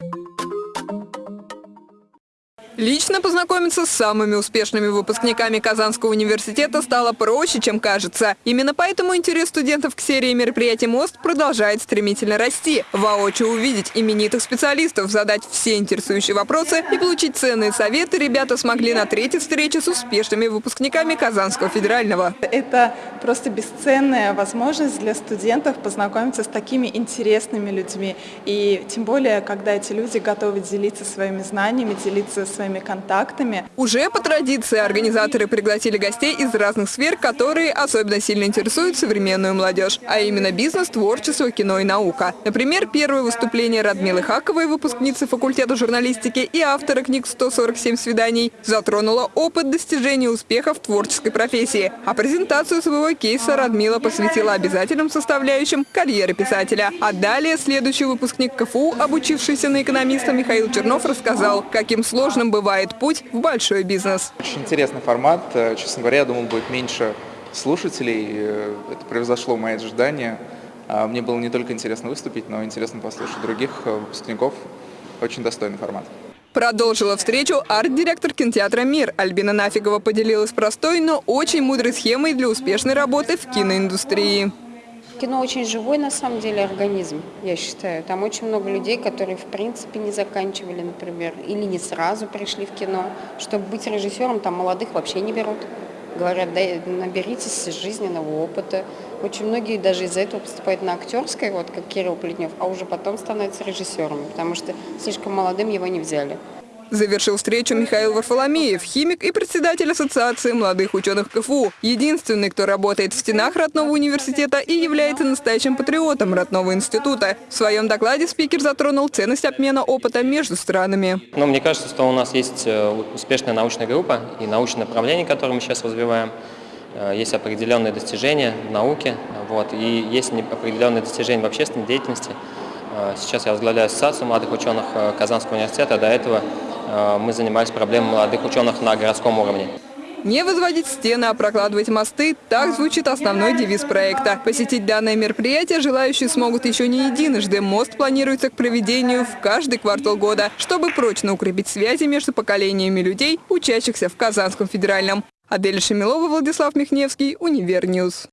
Thank you Лично познакомиться с самыми успешными выпускниками Казанского университета стало проще, чем кажется. Именно поэтому интерес студентов к серии мероприятий «Мост» продолжает стремительно расти. Воочию увидеть именитых специалистов, задать все интересующие вопросы и получить ценные советы ребята смогли на третьей встрече с успешными выпускниками Казанского федерального. Это просто бесценная возможность для студентов познакомиться с такими интересными людьми. И тем более, когда эти люди готовы делиться своими знаниями, делиться своими контактами. Уже по традиции организаторы пригласили гостей из разных сфер, которые особенно сильно интересуют современную молодежь, а именно бизнес, творчество, кино и наука. Например, первое выступление Радмилы Хаковой, выпускницы факультета журналистики и автора книг «147 свиданий», затронуло опыт достижения успеха в творческой профессии. А презентацию своего кейса Радмила посвятила обязательным составляющим карьеры писателя. А далее следующий выпускник КФУ, обучившийся на экономиста Михаил Чернов, рассказал, каким сложным бывает путь в большой бизнес. Очень интересный формат. Э, честно говоря, я думал, будет меньше слушателей. Э, это превзошло мои ожидания. А, мне было не только интересно выступить, но интересно послушать других э, выпускников. Очень достойный формат. Продолжила встречу арт-директор кинотеатра «Мир». Альбина Нафигова поделилась простой, но очень мудрой схемой для успешной работы в киноиндустрии. Кино очень живой, на самом деле, организм, я считаю. Там очень много людей, которые, в принципе, не заканчивали, например, или не сразу пришли в кино. Чтобы быть режиссером, там молодых вообще не берут. Говорят, да, наберитесь жизненного опыта. Очень многие даже из-за этого поступают на актерское, вот как Кирилл Плетнев, а уже потом становятся режиссерами, потому что слишком молодым его не взяли. Завершил встречу Михаил Варфоломеев, химик и председатель Ассоциации молодых ученых КФУ. Единственный, кто работает в стенах родного университета и является настоящим патриотом родного института. В своем докладе спикер затронул ценность обмена опыта между странами. Но мне кажется, что у нас есть э, успешная научная группа и научное направление, которое мы сейчас развиваем. Э, есть определенные достижения в науке, вот, и есть определенные достижения в общественной деятельности. Э, сейчас я возглавляю Ассоциацию молодых ученых Казанского университета, до этого мы занимались проблемой молодых ученых на городском уровне. Не возводить стены, а прокладывать мосты – так звучит основной девиз проекта. Посетить данное мероприятие желающие смогут еще не единожды. Мост планируется к проведению в каждый квартал года, чтобы прочно укрепить связи между поколениями людей, учащихся в Казанском федеральном. Адель Шамилова, Владислав Михневский, Универньюз.